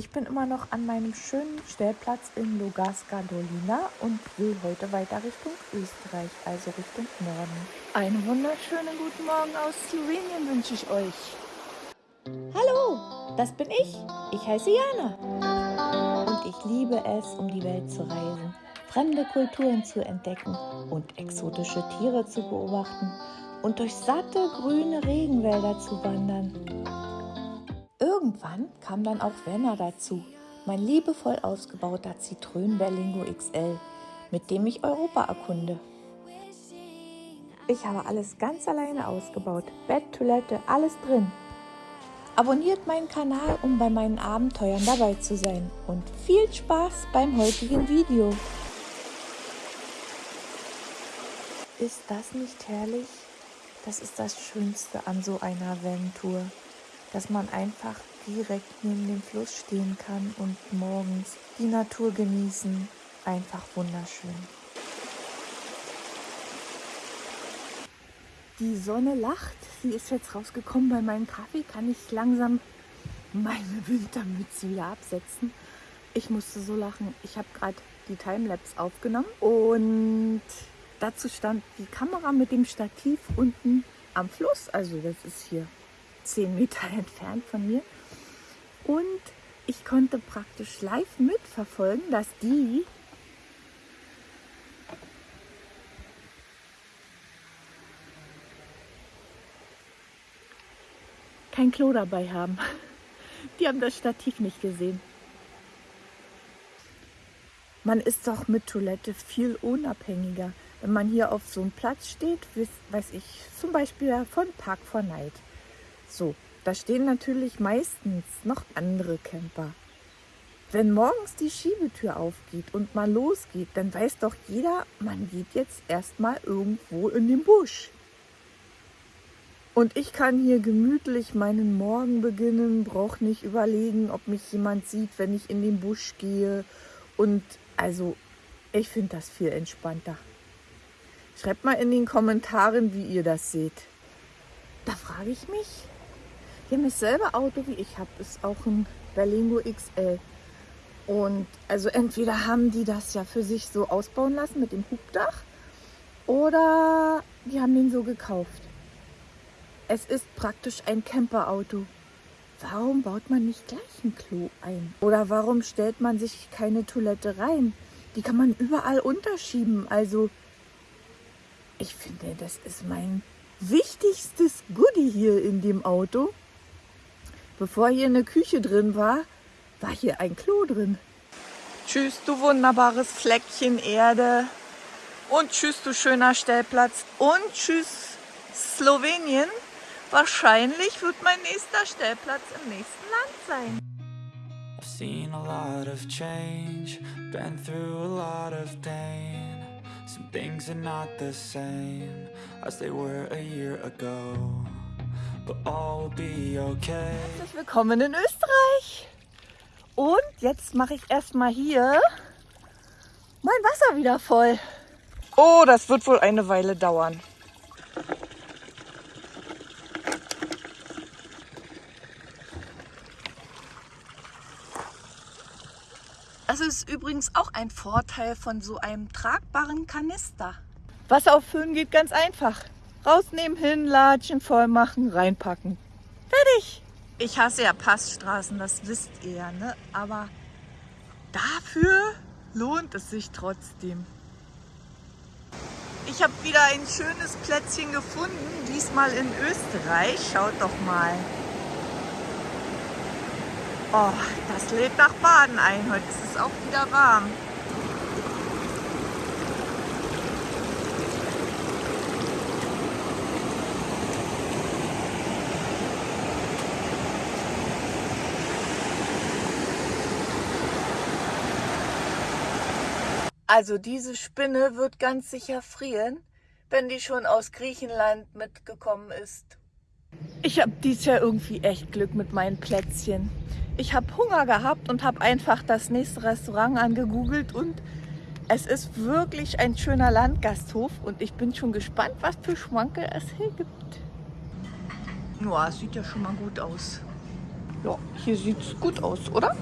Ich bin immer noch an meinem schönen Stellplatz in Logarska Dolina und will heute weiter Richtung Österreich, also Richtung Norden. Einen wunderschönen guten Morgen aus Slowenien wünsche ich euch. Hallo, das bin ich. Ich heiße Jana. Und ich liebe es, um die Welt zu reisen, fremde Kulturen zu entdecken und exotische Tiere zu beobachten und durch satte grüne Regenwälder zu wandern. Irgendwann kam dann auch Werner dazu, mein liebevoll ausgebauter Citroën Berlingo XL, mit dem ich Europa erkunde. Ich habe alles ganz alleine ausgebaut, Bett, Toilette, alles drin. Abonniert meinen Kanal, um bei meinen Abenteuern dabei zu sein und viel Spaß beim heutigen Video. Ist das nicht herrlich? Das ist das Schönste an so einer Van-Tour, dass man einfach direkt neben dem Fluss stehen kann und morgens die Natur genießen. Einfach wunderschön. Die Sonne lacht. Sie ist jetzt rausgekommen. Bei meinem Kaffee kann ich langsam meine Wintermütze wieder absetzen. Ich musste so lachen. Ich habe gerade die Timelapse aufgenommen und dazu stand die Kamera mit dem Stativ unten am Fluss. Also das ist hier 10 Meter entfernt von mir. Und ich konnte praktisch live mitverfolgen, dass die kein Klo dabei haben. Die haben das Stativ nicht gesehen. Man ist doch mit Toilette viel unabhängiger. Wenn man hier auf so einem Platz steht, weiß ich, zum Beispiel von Park for Night. So, da stehen natürlich meistens noch andere Camper. Wenn morgens die Schiebetür aufgeht und man losgeht, dann weiß doch jeder, man geht jetzt erstmal irgendwo in den Busch. Und ich kann hier gemütlich meinen Morgen beginnen, brauche nicht überlegen, ob mich jemand sieht, wenn ich in den Busch gehe. Und also, ich finde das viel entspannter. Schreibt mal in den Kommentaren, wie ihr das seht. Da frage ich mich, haben dasselbe Auto wie ich habe, ist auch ein Berlingo XL. Und also entweder haben die das ja für sich so ausbauen lassen mit dem Hubdach oder die haben den so gekauft. Es ist praktisch ein Camperauto. Warum baut man nicht gleich ein Klo ein? Oder warum stellt man sich keine Toilette rein? Die kann man überall unterschieben. Also ich finde, das ist mein wichtigstes Goodie hier in dem Auto. Bevor hier eine Küche drin war, war hier ein Klo drin. Tschüss, du wunderbares Fleckchen Erde. Und tschüss, du schöner Stellplatz. Und tschüss, Slowenien. Wahrscheinlich wird mein nächster Stellplatz im nächsten Land sein. I've seen a lot of change, been through a lot of pain. Some things are not the same as they were a year ago. Herzlich willkommen in Österreich. Und jetzt mache ich erstmal hier mein Wasser wieder voll. Oh, das wird wohl eine Weile dauern. Das ist übrigens auch ein Vorteil von so einem tragbaren Kanister. Wasser auffüllen geht ganz einfach. Rausnehmen, hinlatschen, voll machen, reinpacken. Fertig. Ich hasse ja Passstraßen, das wisst ihr ja, ne? Aber dafür lohnt es sich trotzdem. Ich habe wieder ein schönes Plätzchen gefunden, diesmal in Österreich. Schaut doch mal. Oh, das lädt nach Baden ein. Heute ist es auch wieder warm. Also diese Spinne wird ganz sicher frieren, wenn die schon aus Griechenland mitgekommen ist. Ich habe dieses Jahr irgendwie echt Glück mit meinen Plätzchen. Ich habe Hunger gehabt und habe einfach das nächste Restaurant angegoogelt und es ist wirklich ein schöner Landgasthof und ich bin schon gespannt, was für Schmankel es hier gibt. Ja, es sieht ja schon mal gut aus. Ja, hier sieht es gut aus, oder?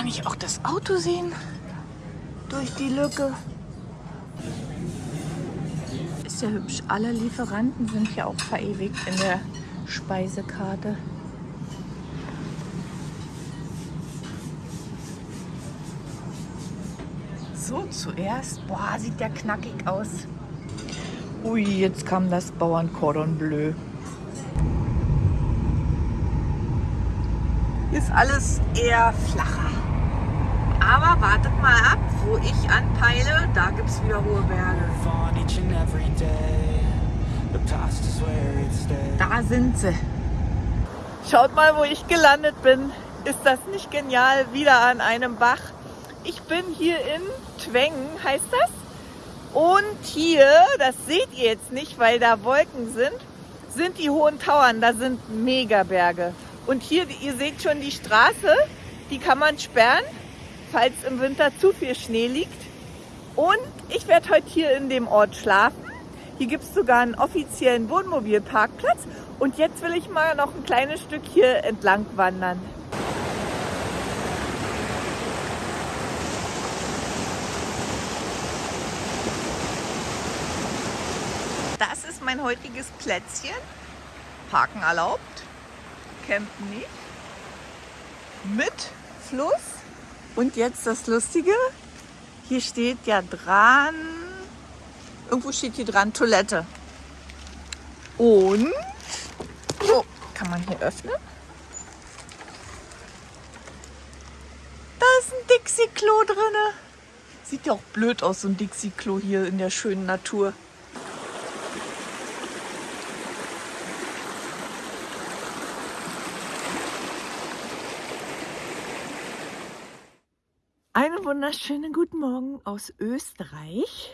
Kann ich auch das Auto sehen? Durch die Lücke. Ist ja hübsch. Alle Lieferanten sind ja auch verewigt in der Speisekarte. So, zuerst. Boah, sieht der knackig aus. Ui, jetzt kam das Bauern Cordon Bleu. Ist alles eher flacher. Aber wartet mal ab, wo ich anpeile, da gibt es wieder hohe Berge. Da sind sie. Schaut mal, wo ich gelandet bin. Ist das nicht genial? Wieder an einem Bach. Ich bin hier in Twengen, heißt das. Und hier, das seht ihr jetzt nicht, weil da Wolken sind, sind die hohen Tauern. Da sind Megaberge. Und hier, ihr seht schon die Straße, die kann man sperren, falls im Winter zu viel Schnee liegt. Und ich werde heute hier in dem Ort schlafen. Hier gibt es sogar einen offiziellen Wohnmobilparkplatz. Und jetzt will ich mal noch ein kleines Stück hier entlang wandern. mein heutiges Plätzchen. Parken erlaubt, campen nicht. Mit Fluss. Und jetzt das Lustige. Hier steht ja dran, irgendwo steht hier dran Toilette. Und, oh, kann man hier öffnen? Da ist ein Dixie-Klo drin. Sieht ja auch blöd aus, so ein Dixie-Klo hier in der schönen Natur. Wunderschönen guten Morgen aus Österreich.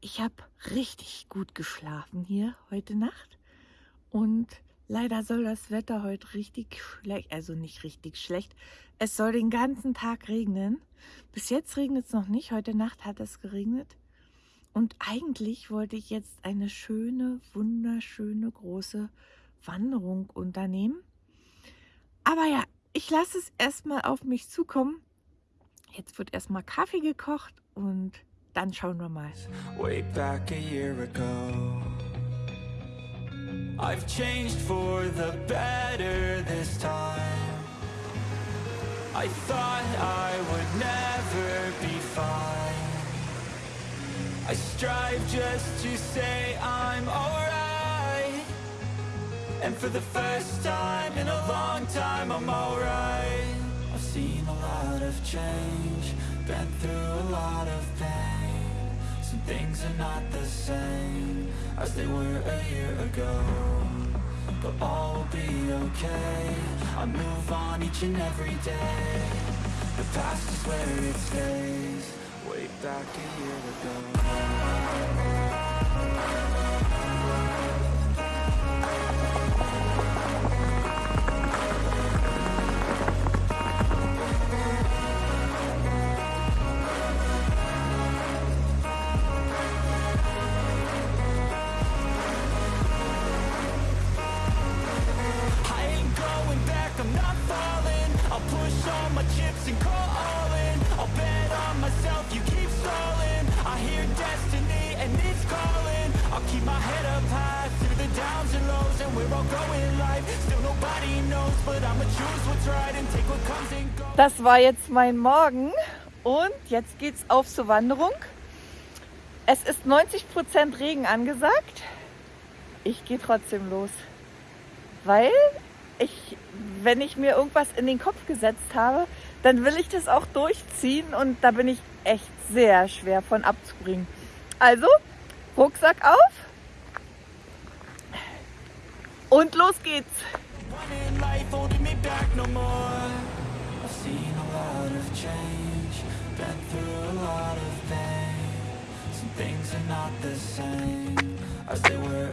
Ich habe richtig gut geschlafen hier heute Nacht und leider soll das Wetter heute richtig schlecht, also nicht richtig schlecht. Es soll den ganzen Tag regnen. Bis jetzt regnet es noch nicht, heute Nacht hat es geregnet. Und eigentlich wollte ich jetzt eine schöne, wunderschöne große Wanderung unternehmen. Aber ja, ich lasse es erstmal auf mich zukommen Jetzt wird erstmal Kaffee gekocht und dann schauen wir mal. Way back a year ago I've changed for the better this time. I thought I would never be fine. I strive just to say I'm alright. And for the first time in a long time I'm alright seen a lot of change Been through a lot of pain. Some things are not the same As they were a year ago But all will be okay. I move on each and every day. The past is where it stays. Way back a year ago Das war jetzt mein Morgen und jetzt geht's auf zur Wanderung. Es ist 90% Regen angesagt. Ich gehe trotzdem los, weil ich, wenn ich mir irgendwas in den Kopf gesetzt habe, dann will ich das auch durchziehen und da bin ich echt sehr schwer von abzubringen. Also, Rucksack auf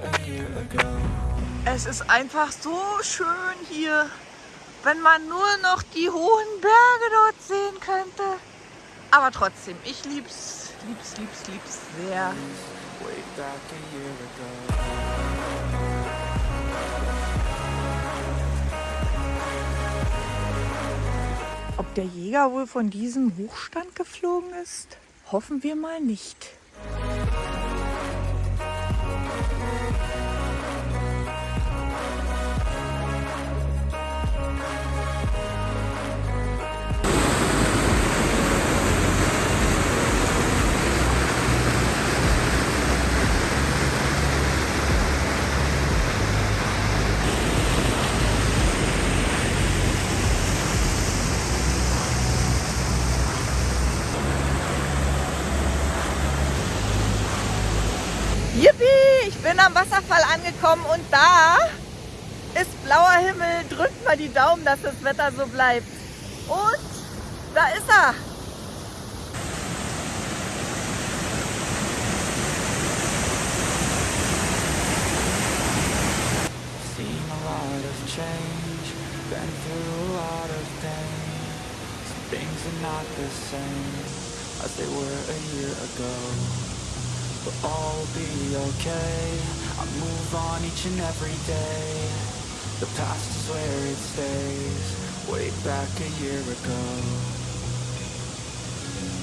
a year ago Es ist einfach so schön hier Wenn man nur noch die hohen Berge dort sehen könnte. Aber trotzdem, ich lieb's, lieb's, lieb's, lieb's sehr der Jäger wohl von diesem Hochstand geflogen ist? Hoffen wir mal nicht. Wasserfall angekommen und da ist blauer Himmel. Drückt mal die Daumen, dass das Wetter so bleibt. Und da ist er. Things are not the same as they were a year ago. But all be okay. I move on each and every day. The past is where it stays. Way back a year ago.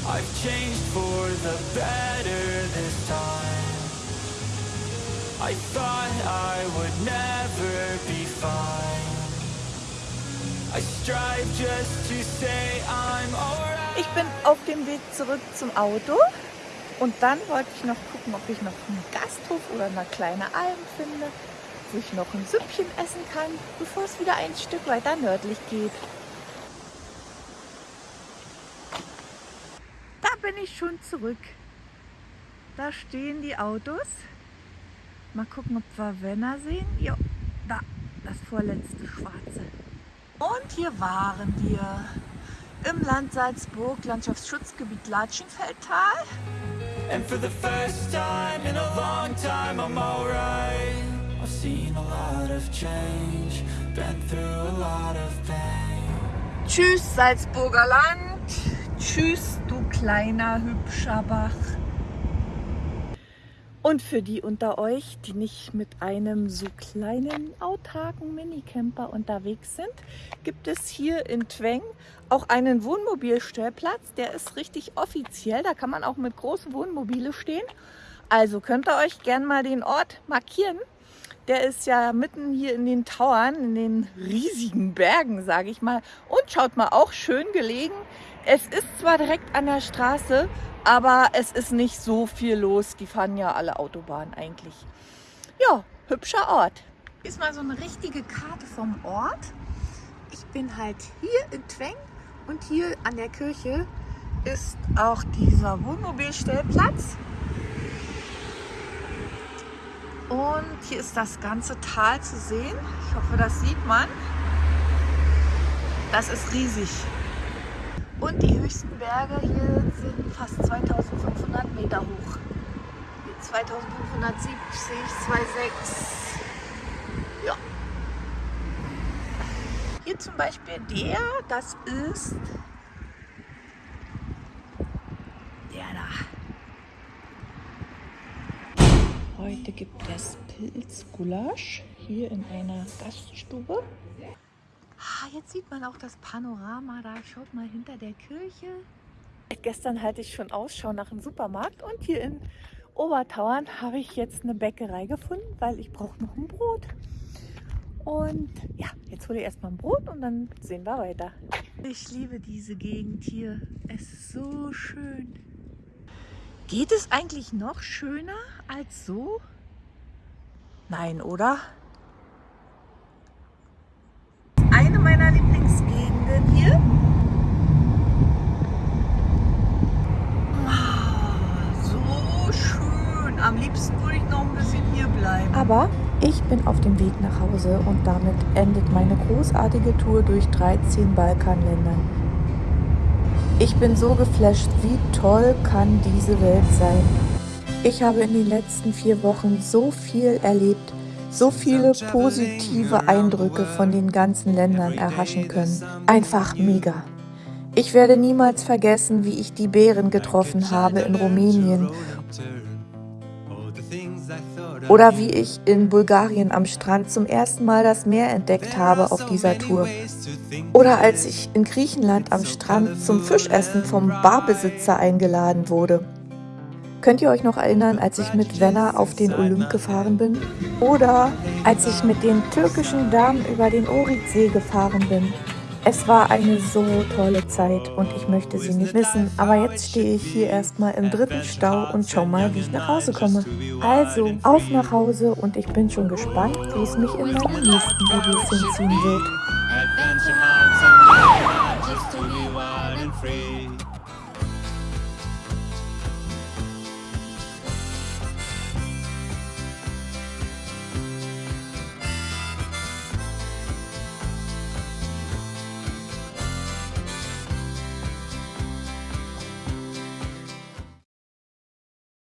I've changed for the better this time. I thought I would never be fine. I strive just to say I'm alright. Ich bin auf dem Weg zurück zum Auto. Und dann wollte ich noch gucken, ob ich noch einen Gasthof oder eine kleine Alm finde, wo ich noch ein Süppchen essen kann, bevor es wieder ein Stück weiter nördlich geht. Da bin ich schon zurück. Da stehen die Autos. Mal gucken, ob wir Wenner sehen. Jo, da, das vorletzte schwarze. Und hier waren wir im Land Salzburg, Landschaftsschutzgebiet Latschenfeldtal. And for the first time in a long time, I'm alright. I've seen a lot of change, been through a lot of pain. Tschüss, Salzburger Land. Tschüss, du kleiner, hübscher Bach. Und für die unter euch, die nicht mit einem so kleinen, autarken Minicamper unterwegs sind, gibt es hier in Tweng auch einen Wohnmobilstellplatz. Der ist richtig offiziell, da kann man auch mit großen Wohnmobile stehen. Also könnt ihr euch gern mal den Ort markieren. Der ist ja mitten hier in den Tauern, in den riesigen Bergen, sage ich mal. Und schaut mal, auch schön gelegen. Es ist zwar direkt an der Straße, aber es ist nicht so viel los. Die fahren ja alle Autobahnen eigentlich. Ja, hübscher Ort. Hier ist mal so eine richtige Karte vom Ort. Ich bin halt hier in Tweng und hier an der Kirche ist auch dieser Wohnmobilstellplatz. Und hier ist das ganze Tal zu sehen. Ich hoffe, das sieht man. Das ist riesig. Und die höchsten Berge hier sind fast 2500 Meter hoch. 2570, 26. Ja. Hier zum Beispiel der, das ist der da. Heute gibt es Pilzgulasch hier in einer Gaststube. Jetzt sieht man auch das Panorama da. Schaut mal hinter der Kirche. Gestern hatte ich schon Ausschau nach einem Supermarkt und hier in Obertauern habe ich jetzt eine Bäckerei gefunden, weil ich brauche noch ein Brot. Und ja, jetzt hole ich erstmal ein Brot und dann sehen wir weiter. Ich liebe diese Gegend hier. Es ist so schön. Geht es eigentlich noch schöner als so? Nein, oder? Eine meiner Lieblingsgegenden hier. Ah, So schön. Am liebsten würde ich noch ein bisschen hier bleiben. Aber ich bin auf dem Weg nach Hause und damit endet meine großartige Tour durch 13 Balkanländern. Ich bin so geflasht, wie toll kann diese Welt sein. Ich habe in den letzten vier Wochen so viel erlebt, so viele positive Eindrücke von den ganzen Ländern erhaschen können. Einfach mega. Ich werde niemals vergessen, wie ich die Bären getroffen habe in Rumänien Oder wie ich in Bulgarien am Strand zum ersten Mal das Meer entdeckt habe auf dieser Tour. Oder als ich in Griechenland am Strand zum Fischessen vom Barbesitzer eingeladen wurde. Könnt ihr euch noch erinnern, als ich mit Wenner auf den Olymp gefahren bin? Oder als ich mit den türkischen Damen über den Oridsee gefahren bin? Es war eine so tolle Zeit und ich möchte sie nicht missen. Aber jetzt stehe ich hier erstmal im dritten Stau und schau mal, wie ich nach Hause komme. Also, auf nach Hause und ich bin schon gespannt, wie es mich in meinen nächsten Videos hinziehen wird.